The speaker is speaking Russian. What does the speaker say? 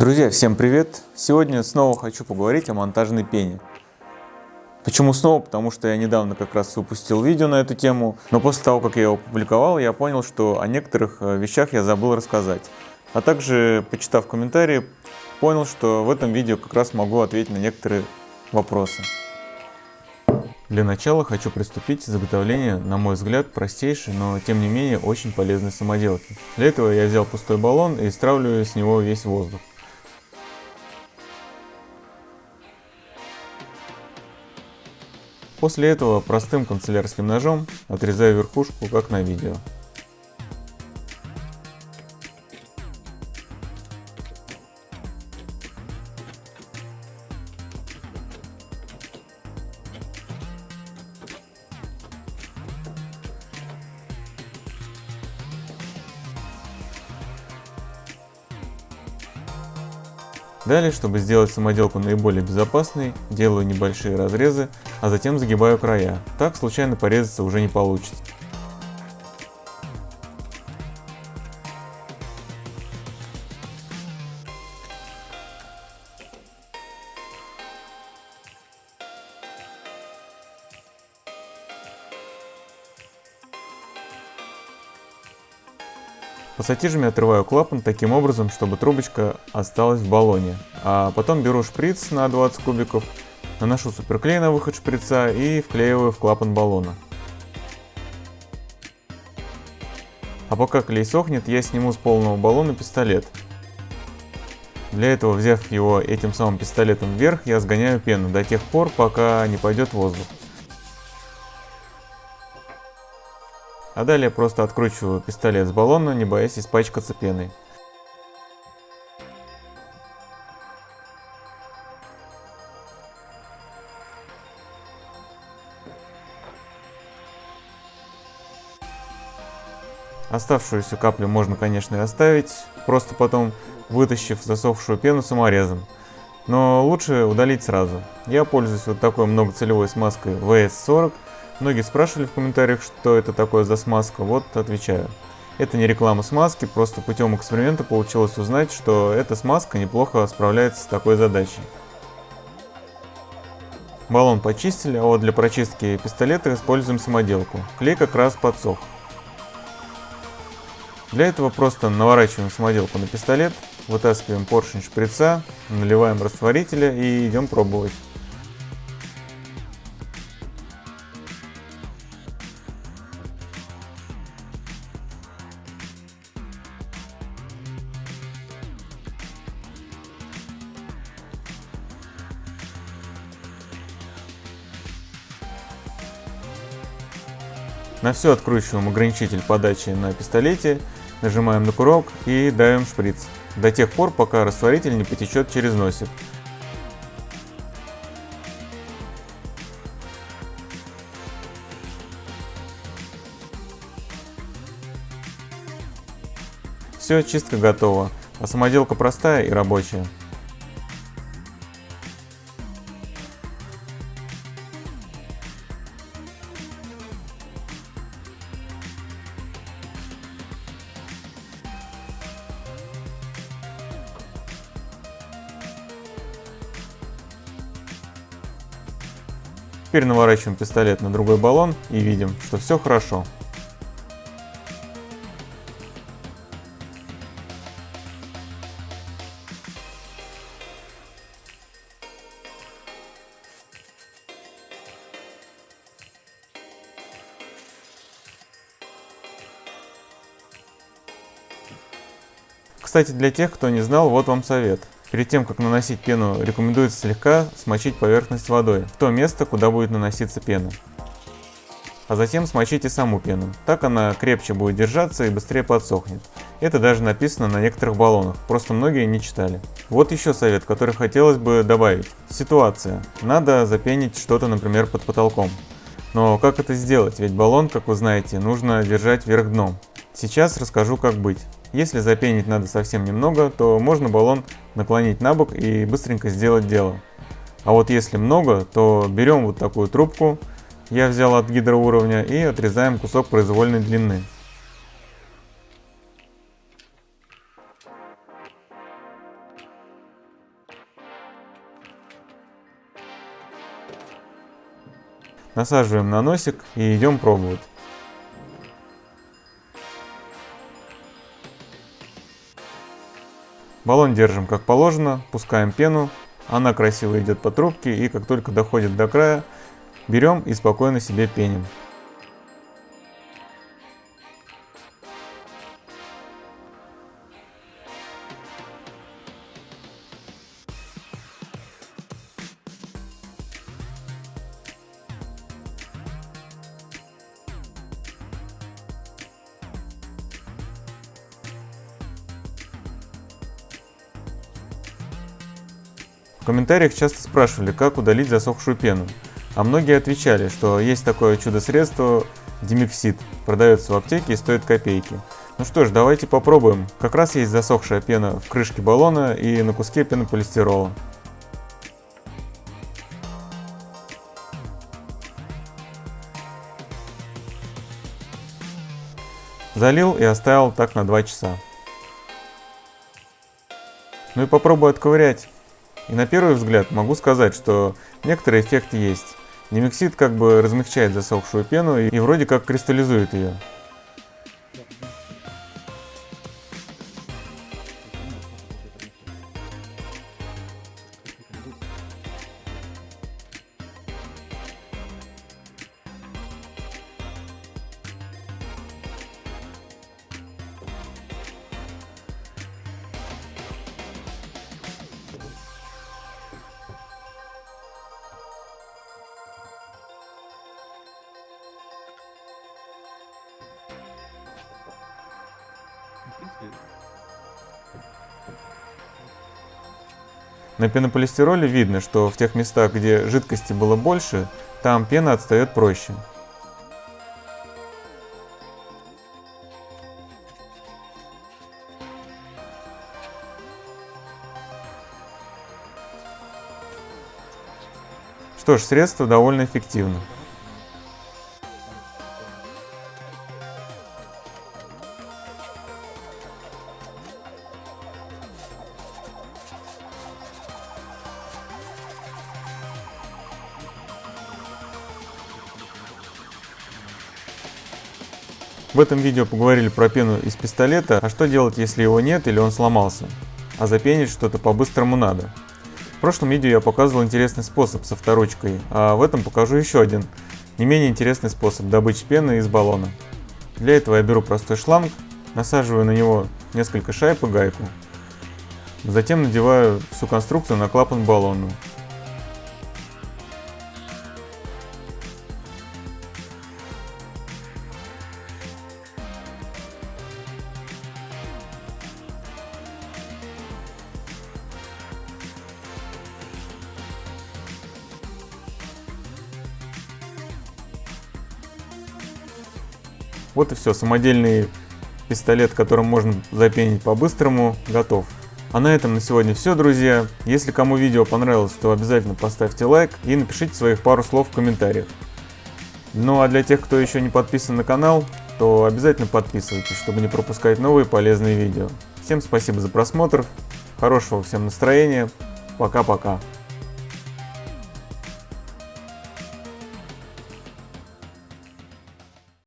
Друзья, всем привет! Сегодня снова хочу поговорить о монтажной пене. Почему снова? Потому что я недавно как раз выпустил видео на эту тему, но после того, как я его опубликовал, я понял, что о некоторых э, вещах я забыл рассказать. А также, почитав комментарии, понял, что в этом видео как раз могу ответить на некоторые вопросы. Для начала хочу приступить к изготовлению, на мой взгляд, простейшей, но тем не менее очень полезной самоделки. Для этого я взял пустой баллон и стравливаю с него весь воздух. После этого простым канцелярским ножом отрезаю верхушку, как на видео. Далее, чтобы сделать самоделку наиболее безопасной, делаю небольшие разрезы, а затем загибаю края. Так случайно порезаться уже не получится. Пассатижами отрываю клапан таким образом, чтобы трубочка осталась в баллоне. А потом беру шприц на 20 кубиков, наношу суперклей на выход шприца и вклеиваю в клапан баллона. А пока клей сохнет, я сниму с полного баллона пистолет. Для этого, взяв его этим самым пистолетом вверх, я сгоняю пену до тех пор, пока не пойдет воздух. А далее просто откручиваю пистолет с баллона, не боясь испачкаться пеной. Оставшуюся каплю можно, конечно, и оставить, просто потом вытащив засохшую пену саморезом. Но лучше удалить сразу. Я пользуюсь вот такой многоцелевой смазкой VS40 Многие спрашивали в комментариях, что это такое за смазка, вот отвечаю. Это не реклама смазки, просто путем эксперимента получилось узнать, что эта смазка неплохо справляется с такой задачей. Баллон почистили, а вот для прочистки пистолета используем самоделку. Клей как раз подсох. Для этого просто наворачиваем самоделку на пистолет, вытаскиваем поршень шприца, наливаем растворителя и идем пробовать. На все откручиваем ограничитель подачи на пистолете, нажимаем на курок и давим шприц. До тех пор, пока растворитель не потечет через носик. Все, чистка готова, а самоделка простая и рабочая. Теперь наворачиваем пистолет на другой баллон и видим, что все хорошо. Кстати, для тех, кто не знал, вот вам совет. Перед тем, как наносить пену, рекомендуется слегка смочить поверхность водой, в то место, куда будет наноситься пена. А затем смочите саму пену, так она крепче будет держаться и быстрее подсохнет. Это даже написано на некоторых баллонах, просто многие не читали. Вот еще совет, который хотелось бы добавить. Ситуация. Надо запенить что-то, например, под потолком. Но как это сделать? Ведь баллон, как вы знаете, нужно держать вверх дном. Сейчас расскажу, как быть. Если запенить надо совсем немного, то можно баллон наклонить на бок и быстренько сделать дело. А вот если много, то берем вот такую трубку, я взял от гидроуровня, и отрезаем кусок произвольной длины. Насаживаем на носик и идем пробовать. Баллон держим как положено, пускаем пену, она красиво идет по трубке и как только доходит до края, берем и спокойно себе пеним. Комментариях часто спрашивали, как удалить засохшую пену. А многие отвечали, что есть такое чудо-средство Димексид, продается в аптеке и стоит копейки. Ну что ж, давайте попробуем. Как раз есть засохшая пена в крышке баллона и на куске пенополистирола. Залил и оставил так на 2 часа. Ну и попробую отковырять. И на первый взгляд могу сказать, что некоторый эффект есть. Немексид как бы размягчает засохшую пену и вроде как кристаллизует ее. На пенополистироле видно, что в тех местах, где жидкости было больше, там пена отстает проще. Что ж, средство довольно эффективно. В этом видео поговорили про пену из пистолета, а что делать, если его нет или он сломался, а запенить что-то по-быстрому надо. В прошлом видео я показывал интересный способ со вторучкой, а в этом покажу еще один, не менее интересный способ добычи пены из баллона. Для этого я беру простой шланг, насаживаю на него несколько шайб и гайку. Затем надеваю всю конструкцию на клапан баллона. Вот и все, самодельный пистолет, которым можно запенить по-быстрому, готов. А на этом на сегодня все, друзья. Если кому видео понравилось, то обязательно поставьте лайк и напишите своих пару слов в комментариях. Ну а для тех, кто еще не подписан на канал, то обязательно подписывайтесь, чтобы не пропускать новые полезные видео. Всем спасибо за просмотр, хорошего всем настроения, пока-пока.